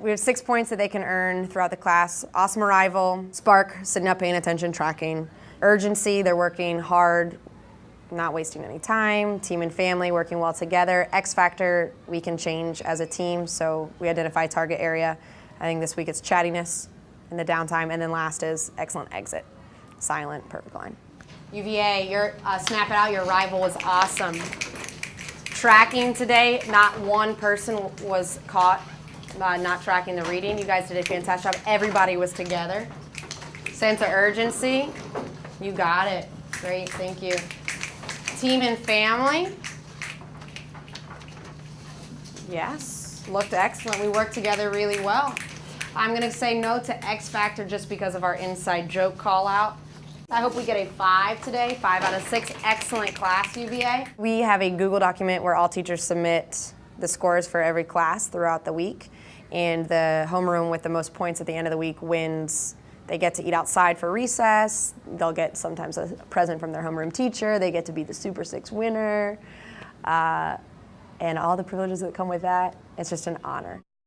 We have six points that they can earn throughout the class. Awesome arrival, spark, sitting up, paying attention, tracking. Urgency, they're working hard, not wasting any time. Team and family, working well together. X factor, we can change as a team, so we identify target area. I think this week it's chattiness in the downtime, and then last is excellent exit. Silent, perfect line. UVA, your uh, snap it out, your arrival was awesome. Tracking today, not one person was caught uh, not tracking the reading. You guys did a fantastic job. Everybody was together. Sense of urgency, you got it. Great, thank you. Team and family. Yes, looked excellent. We worked together really well. I'm gonna say no to X Factor just because of our inside joke call out. I hope we get a five today, five out of six. Excellent class, UVA. We have a Google document where all teachers submit the scores for every class throughout the week. And the homeroom with the most points at the end of the week wins. They get to eat outside for recess. They'll get sometimes a present from their homeroom teacher. They get to be the Super Six winner. Uh, and all the privileges that come with that. It's just an honor.